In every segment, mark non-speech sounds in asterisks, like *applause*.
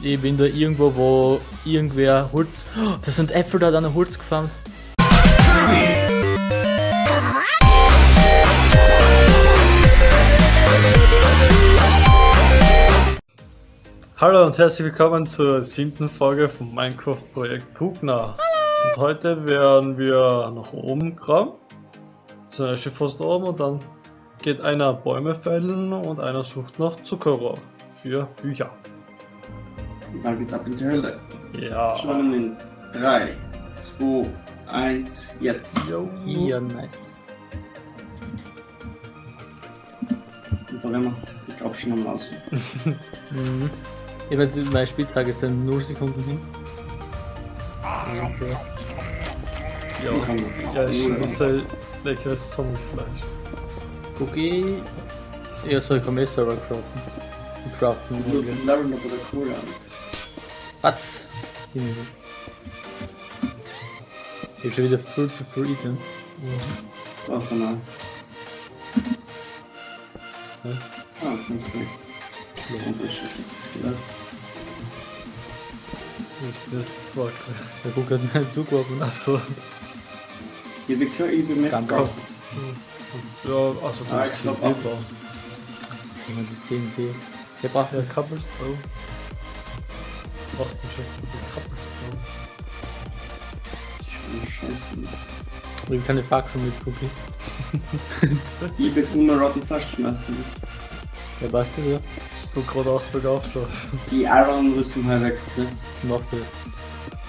Ich bin da irgendwo, wo irgendwer Holz. Oh, da sind Äpfel da an der Holz gefahren. Hallo und herzlich willkommen zur siebten Folge vom Minecraft Projekt Pugner. Und heute werden wir nach oben graben. Ja schon fast oben und dann geht einer Bäume fällen und einer sucht nach Zuckerrohr für Bücher. Und dann geht's ab in die Hölle. Ja. Schon in 3, 2, 1, jetzt. Ja, nice. Und da werden wir, ich glaube schon am. Mhm. Ich werde meine Spieltage sind 0 Sekunden hin. Okay. Ja, ja ist schon das ist ein leckeres Zombiefleisch. Cookie. Ja, so ich mehr selber craften. Ich craften. Du leveln aber der Kohle an. Was? Ich hab schon wieder viel zu viel eaten. Was dann mal. Hä? Ah, ganz cool. Das. Wo ist jetzt zwei? Der Guck hat mir zugeworfen. Achso. Ich bin klar, ich bin mit. Gut. Ja, also du Ah, bist TNT. Jemand ist TNT. Der braucht Ja, Cobblestone. Braucht man schon so viel Cobblestone. Das ist schon scheiße. Ich kann eine Fackel mit Cookie. Ich bin jetzt nur mal Rotten Flash schmeißen. Der passt ja wieder. Bist du gerade aus bergauf schon? Die Iron-Rüstung halt weg, bitte. Noch viel.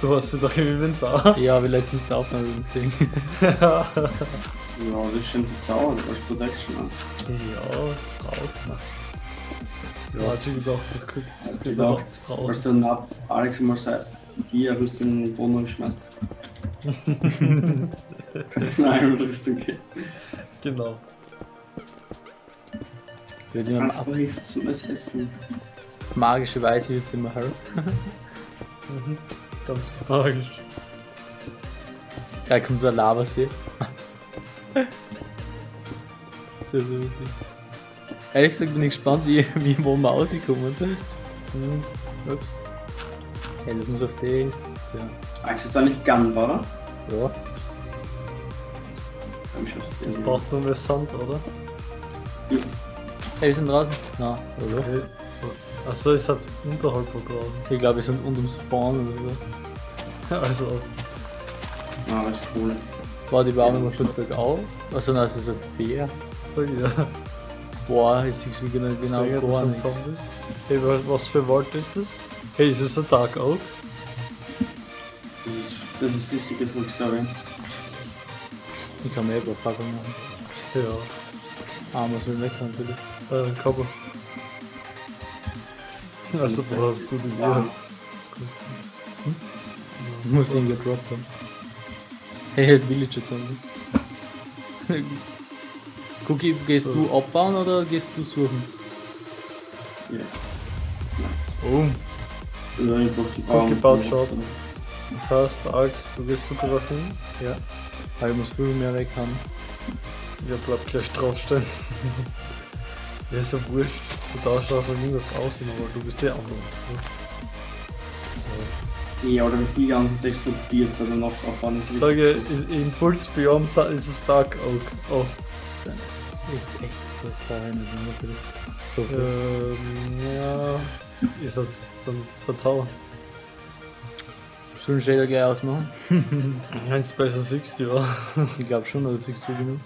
Du hast sie doch im Inventar. Ja, ich letztens die Aufnahme gesehen. Ja, das ist schon verzaubert, als Protection aus. Ja, das braucht man. Ja, hat schon gedacht, das kriegt das gedacht, doch als dann ab Alex mal sei, die Rüstung in den Boden schmeißt. *laughs* Nein, Rüstung geht. Genau. Wird immer Kannst du hilft zum Essen. magische Weise wird es immer. Mhm. Ganz magisch. Da kommt so ein Lavasee. *laughs* so, so witzig. Ehrlich gesagt bin ich gespannt, wie, *laughs* wie wo wir rauskommen. Hm. Ups. Hey, das muss auf das. Ja. Alex ist da nicht Gun, oder? ja. Ich hab's Jetzt braucht man mehr Sand, oder? Hey, wir sind draußen. Na, oder? Okay. Achso, ist jetzt unterhalb von draußen. Ich glaube, wir sind unterm Spawn oder so. Also, Ah, das ist cool. Boah, die Baume mal kurz bergauf. Also, nein, das ist ein Bär. sag ich ja. Boah, jetzt siehst du genau, genau Deswegen, das gar sind nichts. Zombies. Hey, wa- was für Wald ist das? Hey, ist es ein Dark Oak? Das ist, das ist richtiges Holz, glaube ich. Ich kann mir eben Fackel machen. Ja, Ah, muss man weg natürlich. äh, ein Kabel. Also, wo hast du die Ja. hier? Muss ihn gedroppt haben. Hey, halt Villager Zombie. *laughs* Cookie, gehst du abbauen oder gehst du suchen? Ja. Nice. Oh, Oder einfach die gebaut, Baum- schaut. das heißt, Alex, du gehst zu Grafin? Ja. Weil ich muss viel mehr weg haben. Ja, bleib gleich draufstehen. *laughs* ja, ist ja wurscht. Du darfst einfach irgendwas aussehen, aber du bist der andere. Ja, oder ist die ganze Zeit explodiert, weil dann noch abbauen ist. Ich sage, Pulsbiom sa- ist es Dark Oak. Oh, Das ist echt, das Nummer So ähm, ja. Ist jetzt dann verzaubern. Sollen Shader gleich ausmachen? Ein Special 60 war. Ich glaube schon, oder siehst du genug?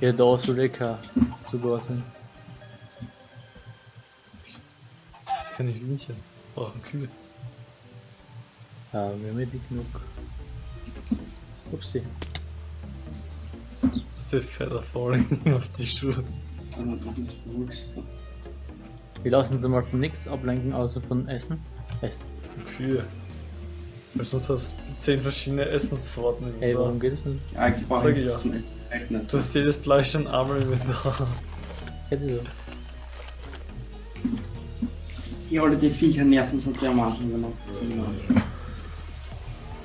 Ja, da soll eh kein sogar sein. Das kann ich Hühnchen. Brauchen Kühe. Ja, wir haben eh dick genug. Upsi. Das ist der Feather Falling auf die Schuhe. Das da? Wir lassen uns mal von nichts ablenken, außer von Essen. Essen. Kühe. Weil sonst hast du 10 verschiedene Essenssorten im Ey, warum geht es nicht? Ja, ich brauche ich ja. zum Echt nicht. Du hast jedes Fleisch in einmal im Inventar. Ich hätte so. Ja, oder die Viecher nerven so dermaßen gemacht.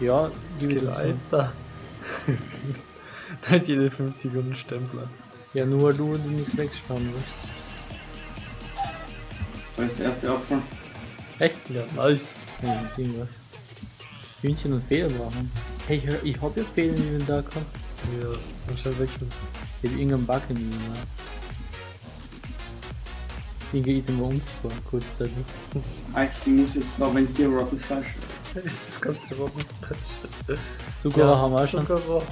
Ja, wie wir Skill das sagen. Alter. *laughs* Nicht jede 5 Sekunden Stempler. Ja, nur weil du die nichts wegspannen willst. Da ist der erste Apfel. Echt? Ja, nice. Ja, das ist irgendwas. Hühnchen und Federn brauchen. Hey, ich, ich hab ja Federn im Inventar gehabt. Ja, dann schnell weg. Ich hab irgendeinen Bug im Inventar. Irgendein Item war unsichtbar, kurzzeitig. Alex, ich muss jetzt da, wenn dir Rotten Fleisch ist. *laughs* Ist das ganze Robben? Zucker haben wir auch schon. Zuckerrohr.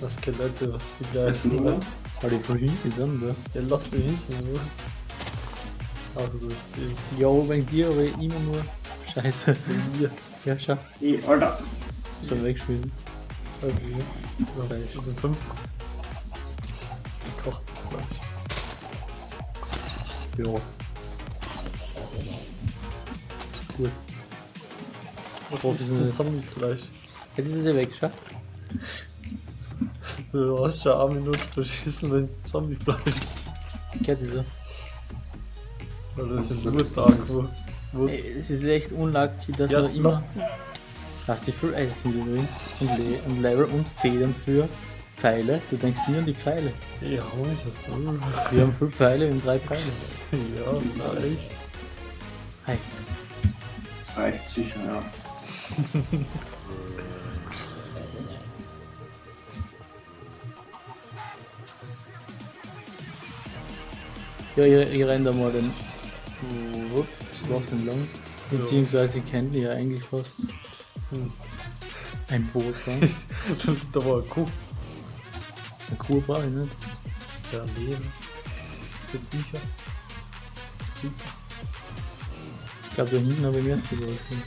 Das Skelette, was die gleichen. oder? Aber die von hinten sind da. Ja, lass die hinten in Ruhe. Also, du bist wie Jo, wegen dir, aber immer nur. Scheiße. hier. Ja, schau. Ey, Alter. So weggeschmissen. Okay. Fleisch. Also fünf. Gekocht Fleisch. Jo. Gut. Was ist denn Zombie-Fleisch? Jetzt ist er weg, schau. Du hast schon eine Minute verschissen mit Zombie-Fleisch. Gehört dieser. Weil das sind nur Tage, wo. wo Ey, es ist echt unlucky, dass ja, man immer. Hast du viel Eis wieder drin und, Le und Level und Federn für Pfeile. Du denkst nie an die Pfeile. Ja, ist das wohl. Wir haben fünf Pfeile, wir haben drei Pfeile. Ja, ist nice. Hi. Reicht sicher, ja. *laughs* Ja, ihr, ihr rennt da mal den Ups, Schloss entlang. Beziehungsweise kennt ihr ja eigentlich fast Hm. ein Boot dran. *laughs* da war eine Kuh. Eine Kuh brauche ich nicht. Ja, Leben. Für Bücher. Ich glaube, da hinten habe ich mehr zu laufen.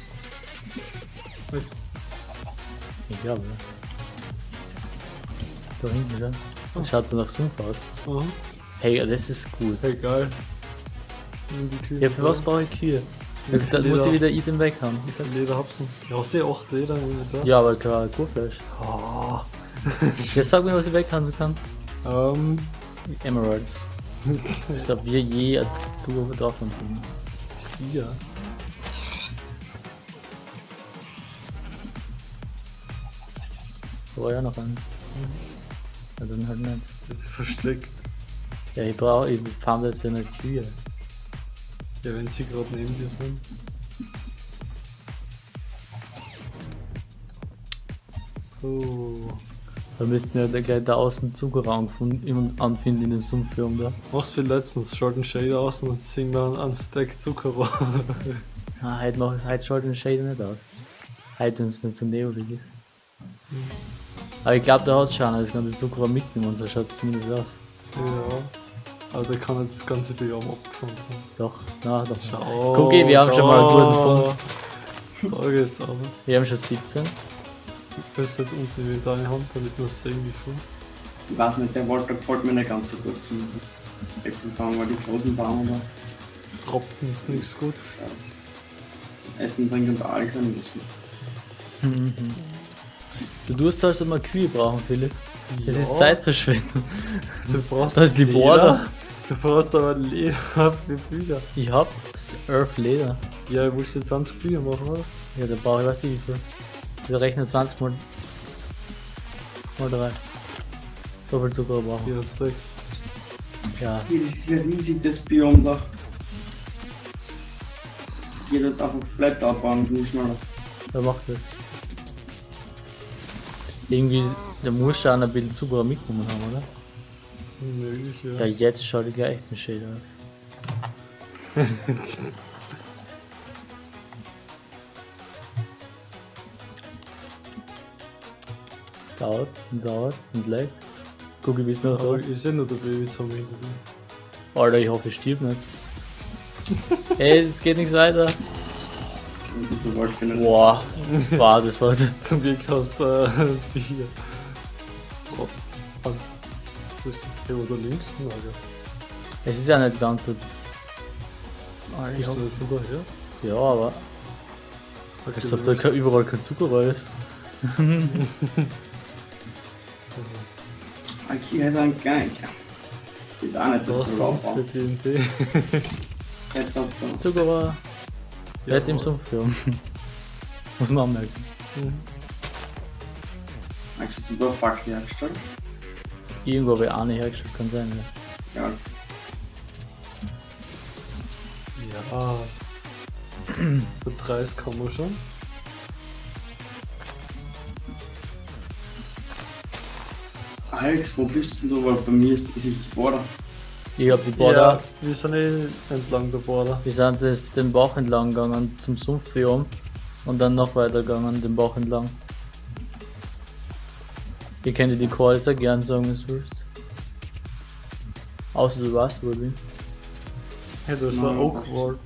Ich glaube, ja. Da hinten, ja. Das schaut so nach Sumpf aus. Aha. Hey, das ist gut. Hey, geil. Nimm die Kühe. Ja, für was brauche ich Kühe? Ja, Da muss ich wieder Item weg haben. Ist halt- Lederhapsen. Ja, hast du eh 8 Leder da? Ja, aber klar, Kuhfleisch. Oh. Jetzt sag mir, was ich weghaben kann. Ähm, Emeralds. Als ob wir je eine Tour davon kriegen. sie ja. Da war ja noch ein. Ja, dann halt nicht. Das ist versteckt. Ja, ich brauche, ich fand jetzt ja nicht Kühe. Ja, wenn sie gerade neben dir sind. So. Da müssten wir da gleich da außen gefunden- anfinden in dem Sumpfirm da. Machst wie letztens, einen Shader aus und singen wir einen Stack Zuckerrohr. *laughs* Ah, heute, mach, heute schaut den Shader nicht aus. Heute, wenn es nicht so nebelig ist. Aber ich glaube, da hat schon das ganze Zuckerraum mitgenommen, so schaut es zumindest aus. ja. Aber der kann nicht das ganze Biom abgefunden haben. Doch, na doch. Schau. Guck, wir haben schon mal einen guten Fund. Da geht's aber. Wir haben schon 17. Du hast halt unten in deine Hand, damit wir sehen, wie viel. Ich weiß nicht, der Walter gefällt mir nicht ganz so gut zum Äpfelbaum, weil die großen Bauern da. Tropfen ist nichts gut. Scheiße. Essen, Trinken und alles an das mit. Du tust als ob wir Kühe brauchen, Philipp. Das Ja. ist Zeitverschwendung. Du brauchst Da ist die Leder. Border. Du brauchst aber Leder für Bücher. Ich hab Earth Leder. Ja, willst du jetzt 20 Bücher machen, oder? Ja, da brauche ich, weiß nicht wie viel. Wir rechnen 20 mal, mal 3. So viel Zucker brauchen. Hier ein Stack. Ja, Hier, das ist ja riesig, das Biom da. Geht jetzt einfach Blätter abbauen und nicht schneller. wer macht das? Irgendwie, der muss schon ein bisschen Zucker mitgenommen haben, oder? Möglich, Ja, ja. jetzt schaut die ja echt ein Shade aus. *laughs* dauert und dauert und leckt. Guck, ich bis noch da. ich sehe nur der Babyzombie. Alter, ich hoffe, ich stirb nicht. *laughs* Ey, es geht nichts weiter. Boah, wow, das war *laughs* Zum Glück hast du äh, die hier. Wo ist die? Hier oder links? Ja, ja. Es ist ja nicht ganz so. Alter, ich nicht von daher? ja, aber Okay, ich hab da kein- überall kein Zucker rein ist. Okay, hat einen Gang. Geht auch nicht, Da dass du. *laughs* Zucker war nicht im Ja, Sumpf, ja. *laughs* Muss man anmerken. Hast du da Fackel hergestellt? Irgendwo habe ich eine hergestellt, kann sein, ja. Ja. Ja. So 30 kann man schon. Alex, wo bist denn du? Weil bei mir ist, ist nicht die Border. Ich hab die Border. Ja, wir sind eh entlang der Border. Wir sind jetzt den Bach entlang gegangen zum Sumpf hier oben und dann noch weiter gegangen den Bach entlang. Ich kann dir die Calls auch gern sagen, du willst. Außer du weißt, wo ich bin. Hey, da ist Nein, ein Oakward.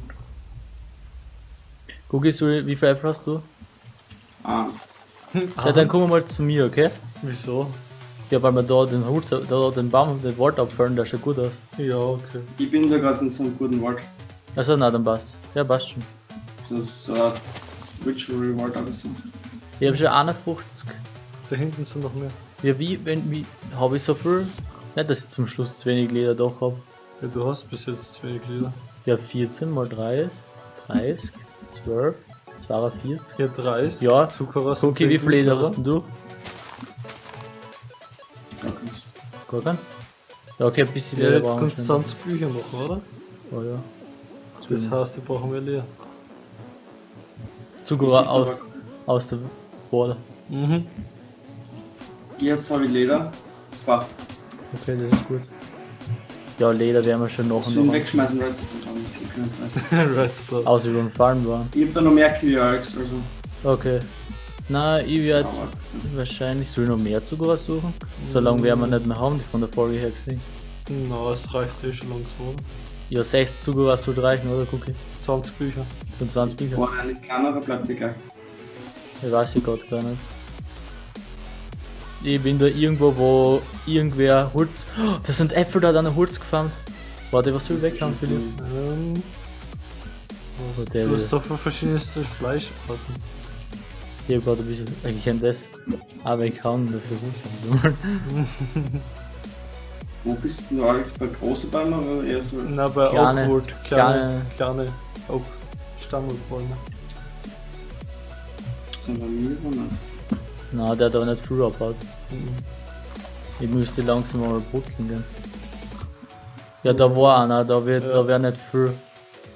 Guck, du, wie viel Apple hast du? Ah, Ja, dann kommen wir mal zu mir, okay? Wieso? Ja, weil wir da den Hut, da den Baum, den Wald abfallen, der schaut gut aus. Ja, okay. ich bin da gerade in so einem guten Wald. Also, na, dann passt. Ja, passt schon. Das Ritual Reward oder so. Ich hab schon 51. Da hinten sind noch mehr. Ja, wie, wenn, wie, habe ich so viel? Nicht, dass ich zum Schluss zu wenig Leder doch hab. Ja, du hast bis jetzt zwei Glieder. Ja, 14 mal 3 ist 30, 12, 42. Ja, 30. Ja. Zuckerrost. Okay, wie viel Leder hast denn du? Gar keins? Ja, okay, ein bisschen Ja, Leder jetzt kannst du wir 20 Bücher machen, oder? Oh ja. Das heißt, wir brauchen mehr Leder. Zucker Das ist aus, aus der Border. Mhm. Jetzt habe ich Leder. Zwei. Okay, das ist gut. Ja, Leder werden wir schon noch und noch. wegschmeißen, Redstone haben sie können. Redstone. Außer über den Farm waren. Ich hab da noch mehr Kühe, Alex. Also. Okay. Na, ich werde wahrscheinlich, soll ich noch mehr Zucker suchen? So lange werden wir nicht mehr haben, die von der Folge her gesehen. Na, es reicht eh schon langsam? Ja, 6 Zucker sollte reichen, oder? Cookie? 20 Bücher. Das sind 20 die Bücher. Border eigentlich kleiner bleibt die gleich? Ich weiß ich gerade gar nicht. Ich bin da irgendwo, wo irgendwer Holz. Oh, das sind Äpfel, da hat einer Holz gefarmt. Warte, was soll ich weghauen, Philipp? Ähm, Oh, der du hast so viele verschiedene Fleischarten. Ich hab gerade ein bisschen. Ich kenn das. Aber ich kann dafür Holz haben. *laughs* Wo bist du, Alex? Bei großen Bäumen oder eher so? Na, bei Kleine- Oakwood. Kleine, kleine- kleine Oak Stammelbäume. So bei mir oder nicht? Na, der hat aber nicht abgebaut. Mhm. Ich müsste langsam mal putzeln gehen. Ja, da war einer, da wird, Ja. da wird nicht viel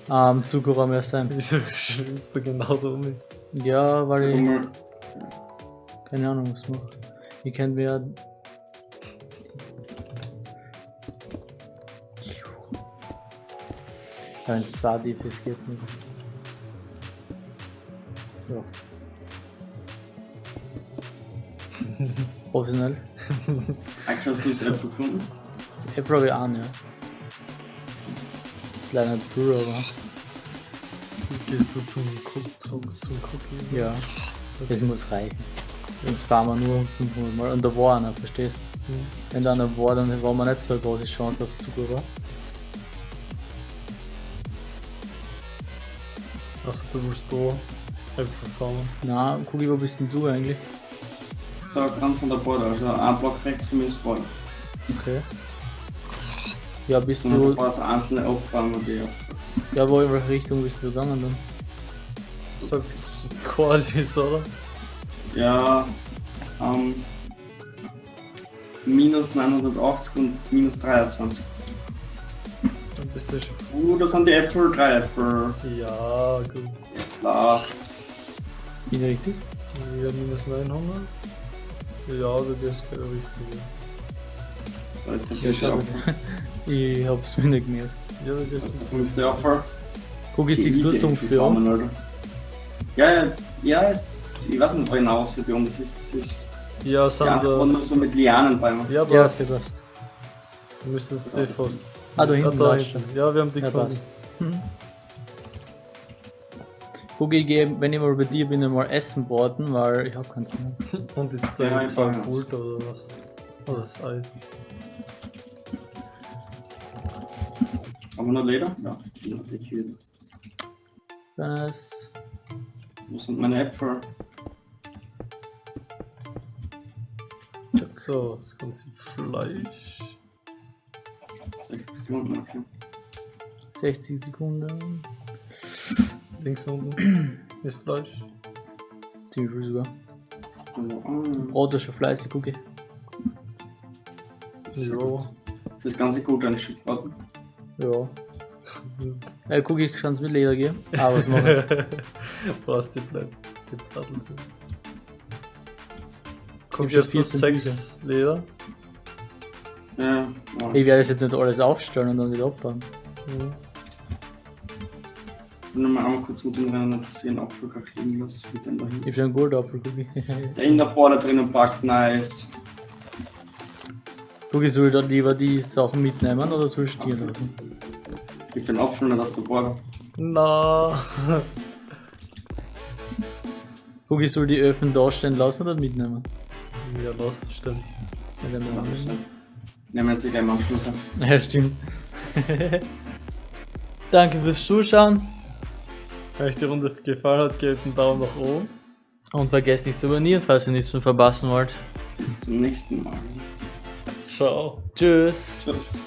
ähm, Zucker mehr sein. Wieso schwimmst du genau da um? Ja, weil ich mal, keine Ahnung was mache. Ich kann mir. Wenn es zwei tief ist, geht's nicht. Ja. Professionell. Alex, hast du das Äpfel gefunden? Ich probiere an, ja. Ist leider nicht früh, aber. Wie gehst du zum zum, zum Cookie? Ja. Das muss reichen. Sonst fahren wir nur 500 Mal. Und da war einer, verstehst du? Mhm. Wenn da einer war, dann war man nicht so eine große Chance auf Zucker. Also du willst da Äpfel farmen. Na, Kugi, wo bist denn du eigentlich? Da ganz an der Border, also ein Block rechts von mir ist Border. Okay. Ja, bist Und dann ein du. paar so einzelne Aufbäume, die auch. Ja, wo in welche Richtung bist du gegangen dann? Sag Qualis, oder? Ja, ähm, minus 980 und minus 23. Dann bist du schon. Uh, das sind die Äpfel, drei Äpfel. Ja, gut. Jetzt lacht's. Bin ich richtig? Ja, minus 900. Ja, du gehst genau richtig. Da ist der Ja, schau. *laughs* Apfel. Ich hab's mir nicht gemerkt. Ja, du Da gehst ist der jetzt. fünfte Apfel. Kugi, siehst du so Alter. Ja, ja, ja, es, ich weiß nicht genau, was für Biom das ist. Das ist. Ja, Ja, sind das da. nur so mit Lianenbäumen. Ja, aber Ja, okay, passt. du müsstest eh fast. Ah, da hinten da war's hinten. Ja, wir haben die Ja, gefunden. Ich geh, wenn ich mal bei dir bin, mal Essen baden, weil ich hab keins mehr. *laughs* Und die Ja, ich zwei brauch eins. Pult oder was? Oder das Eisen. Haben wir noch Leder? Ja, ja die Kühe. Nice. Wo sind meine Äpfel? So, das ganze Fleisch. Sechs Sekunden, okay. 60 Sekunden. Links unten *clears throat* ist Fleisch. Ziemlich viel sogar. Brot ist schon fleißig, Kugi. sehr Ja. gut. Das ganze gut ein Stück warten. Ja. *laughs* Äh, guck, ich kann es mit Leder gehen. Ah, was machen? Brauchst *laughs* die Blätter. Die Platten. Guck, hab schon jetzt du 14 sechs Leder. Ja, Ich werde das jetzt nicht alles aufstellen und dann wieder abbauen. Mhm. Ich will nochmal einmal kurz umdrehen, dass ich einen Apfel gar liegen lasse. Mit dem dahin. Ich hab schon einen Goldapfel, guck ich. *laughs* Der in der Bohr da drinnen packt, nice. Guck, ich soll da lieber die Sachen mitnehmen oder soll ich stehen lassen? Gib den Apfel nicht aus der Bohr. Na. Guck, ich soll die Öfen da stehen lassen oder mitnehmen? Ja, los, stimmt. Ja, dann wir. denn? Nehmen wir jetzt gleich am Schluss an. Ja, stimmt. *laughs* Danke fürs Zuschauen euch die Runde gefallen hat, gebt einen Daumen nach oben. und vergesst nicht zu abonnieren, falls ihr nichts mehr verpassen wollt. Bis zum nächsten Mal. Ciao. Tschüss. Tschüss.